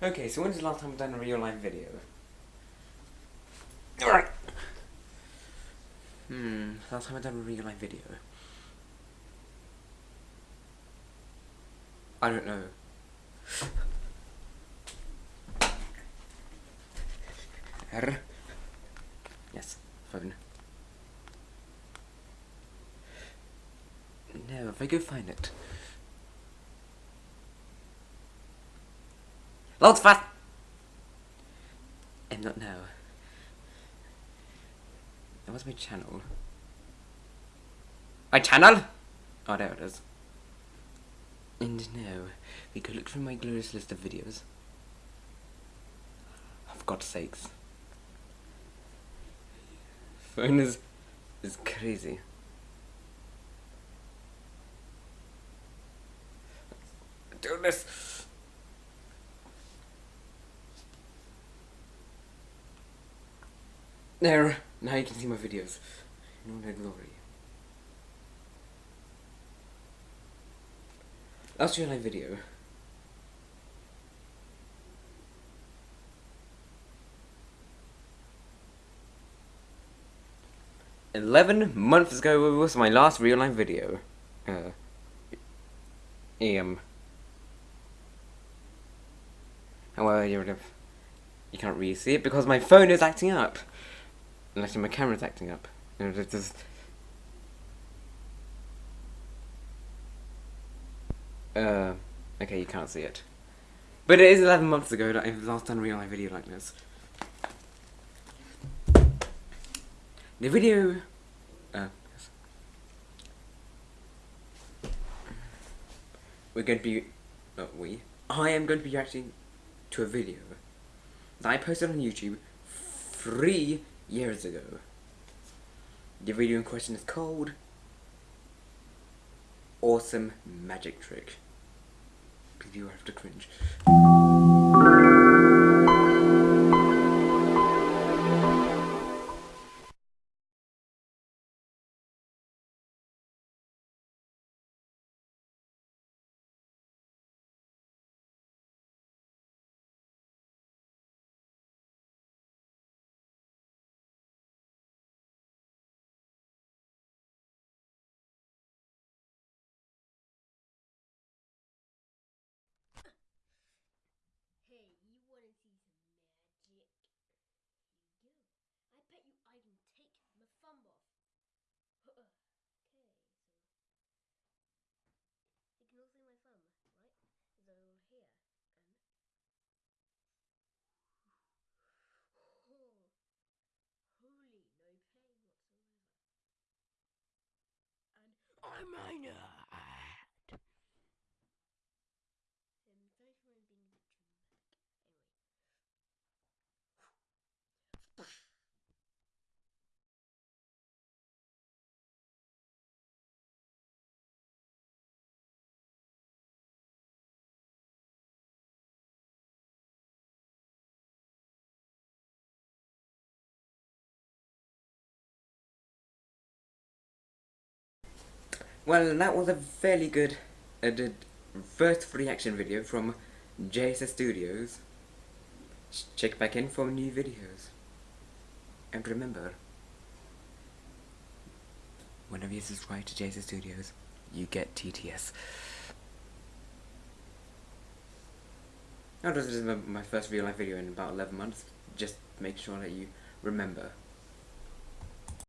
Okay, so when's the last time I've done a real life video? Alright. Hmm, last time I've done a real life video. I don't know. R. Yes, phone. No, if I go find it. Loads fast! And not now. That was my channel. My channel? Oh, there it is. And now, we could look through my glorious list of videos. For God's sakes. Phone is, is crazy. Do this. There, now you can see my videos in all their glory. Last real life video. Eleven months ago was my last real life video. Uh, um. However, you you can't really see it because my phone is acting up. Unless my camera's acting up. You know. Uh, okay, you can't see it. But it is 11 months ago that I last done a real life video like this. The video... Uh, yes. We're going to be... Not we. I am going to be reacting to a video that I posted on YouTube three years ago. The video in question is called Awesome Magic Trick. Because you have to cringe. My off. okay, so you can all see my thumb, right? Over here, and oh, holy, no pain whatsoever. And I'm minor. Well, that was a fairly good the first reaction video from JSS Studios. Check back in for new videos. And remember, whenever you subscribe to JSS Studios, you get TTS. Now, this is my first real life video in about 11 months. Just make sure that you remember